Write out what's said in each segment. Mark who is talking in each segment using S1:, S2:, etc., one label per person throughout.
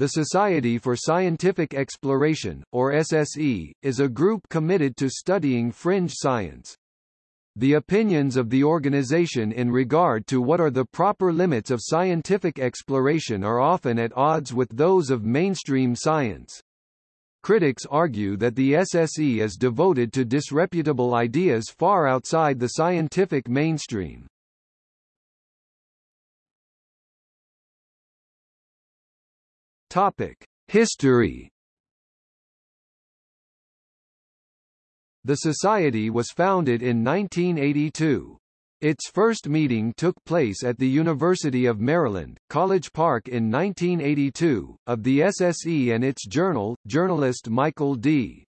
S1: The Society for Scientific Exploration, or SSE, is a group committed to studying fringe science. The opinions of the organization in regard to what are the proper limits of scientific exploration are often at odds with those of mainstream science. Critics argue that the SSE is devoted to disreputable ideas far outside the scientific mainstream. Topic: History. The society was founded in 1982. Its first meeting took place at the University of Maryland, College Park in 1982, of the SSE and its journal, journalist Michael D.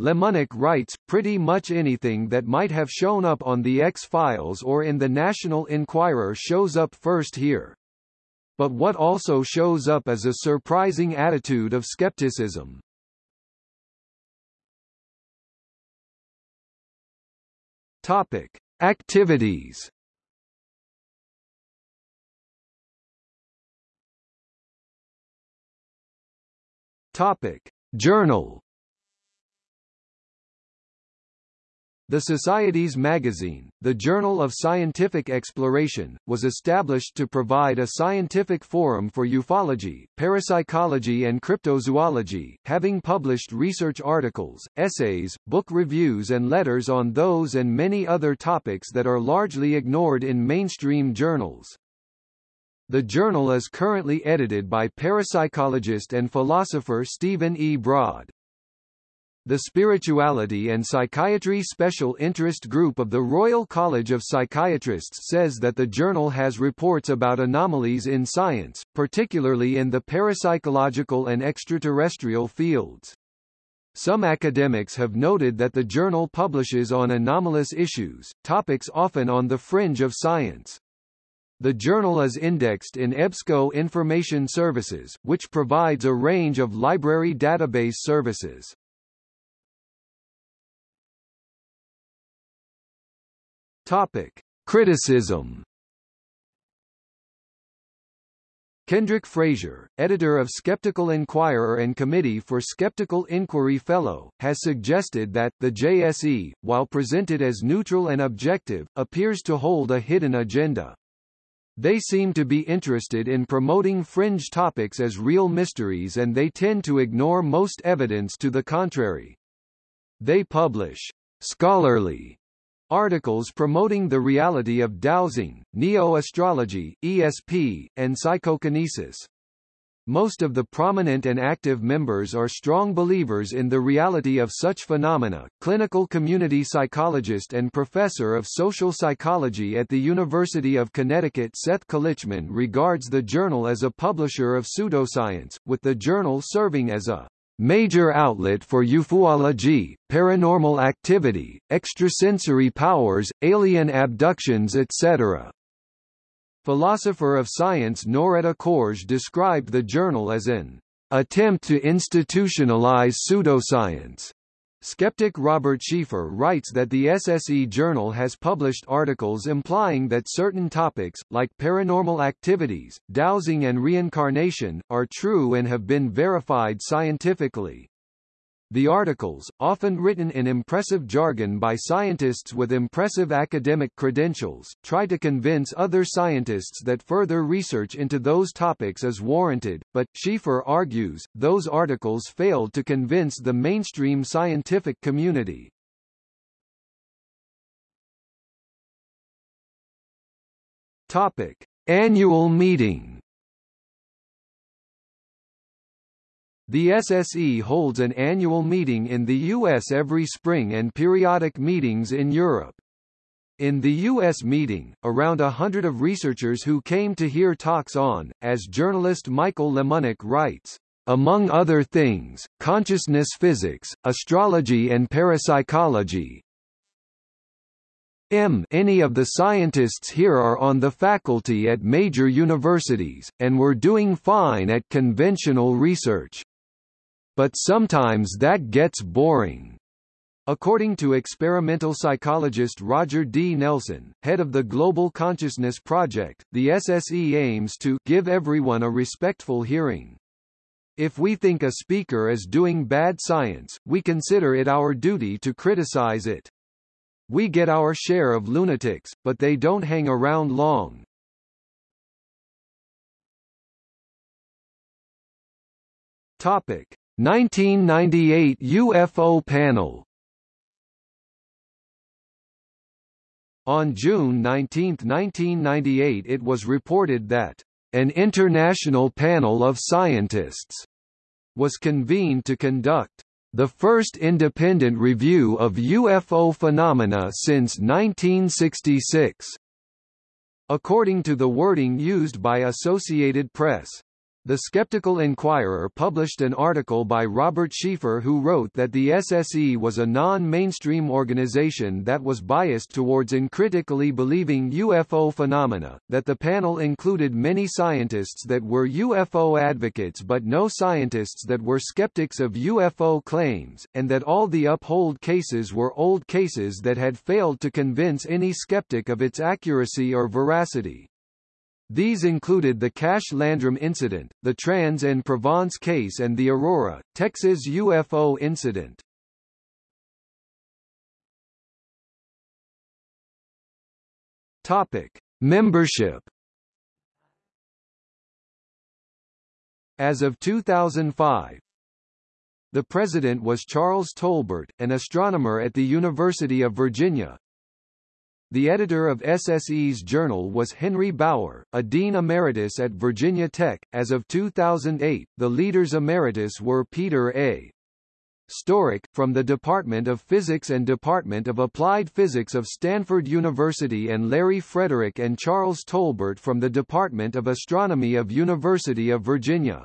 S1: Lemonick writes, pretty much anything that might have shown up on the X-Files or in the National Enquirer shows up first here. But what also shows up is a surprising attitude of skepticism. Topic: Activities. Topic: Journal. The Society's magazine, the Journal of Scientific Exploration, was established to provide a scientific forum for ufology, parapsychology and cryptozoology, having published research articles, essays, book reviews and letters on those and many other topics that are largely ignored in mainstream journals. The journal is currently edited by parapsychologist and philosopher Stephen E. Braude. The Spirituality and Psychiatry Special Interest Group of the Royal College of Psychiatrists says that the journal has reports about anomalies in science, particularly in the parapsychological and extraterrestrial fields. Some academics have noted that the journal publishes on anomalous issues, topics often on the fringe of science. The journal is indexed in EBSCO Information Services, which provides a range of library database services. Topic: Criticism. Kendrick Frazier, editor of Skeptical Inquirer and Committee for Skeptical Inquiry Fellow, has suggested that, the JSE, while presented as neutral and objective, appears to hold a hidden agenda. They seem to be interested in promoting fringe topics as real mysteries and they tend to ignore most evidence to the contrary. They publish scholarly Articles promoting the reality of dowsing, neo-astrology, ESP, and psychokinesis. Most of the prominent and active members are strong believers in the reality of such phenomena. Clinical community psychologist and professor of social psychology at the University of Connecticut Seth Kalichman regards the journal as a publisher of pseudoscience, with the journal serving as a major outlet for ufology, paranormal activity, extrasensory powers, alien abductions etc. Philosopher of science Noretta Koertge described the journal as an attempt to institutionalize pseudoscience. Skeptic Robert Sheaffer writes that the SSE Journal has published articles implying that certain topics, like paranormal activities, dowsing and reincarnation, are true and have been verified scientifically. The articles, often written in impressive jargon by scientists with impressive academic credentials, try to convince other scientists that further research into those topics is warranted, but, Sheaffer argues, those articles failed to convince the mainstream scientific community. Topic. Annual meeting The SSE holds an annual meeting in the U.S. every spring and periodic meetings in Europe. In the U.S. meeting, around a hundred of researchers who came to hear talks on, as journalist Michael Lemonick writes, among other things, consciousness physics, astrology and parapsychology. M. Any of the scientists here are on the faculty at major universities, and were doing fine at conventional research. But sometimes that gets boring. According to experimental psychologist Roger D. Nelson, head of the Global Consciousness Project, the SSE aims to give everyone a respectful hearing. If we think a speaker is doing bad science, we consider it our duty to criticize it. We get our share of lunatics, but they don't hang around long. Topic: 1998 UFO panel. On June 19, 1998 it was reported that an international panel of scientists was convened to conduct the first independent review of UFO phenomena since 1966. According to the wording used by Associated Press, the Skeptical Inquirer published an article by Robert Sheaffer who wrote that the SSE was a non-mainstream organization that was biased towards uncritically believing UFO phenomena, that the panel included many scientists that were UFO advocates but no scientists that were skeptics of UFO claims, and that all the UFO cases were old cases that had failed to convince any skeptic of its accuracy or veracity. These included the Cash Landrum incident, the Trans-en-Provence case and the Aurora, Texas UFO incident. Topic: Membership. As of 2005, the president was Charles Tolbert, an astronomer at the University of Virginia, the editor of SSE's journal was Henry Bauer, a dean emeritus at Virginia Tech. As of 2008, the leaders emeritus were Peter A. Sturrock, from the Department of Physics and Department of Applied Physics of Stanford University and Larry Fredrick and Charles Tolbert from the Department of Astronomy of University of Virginia.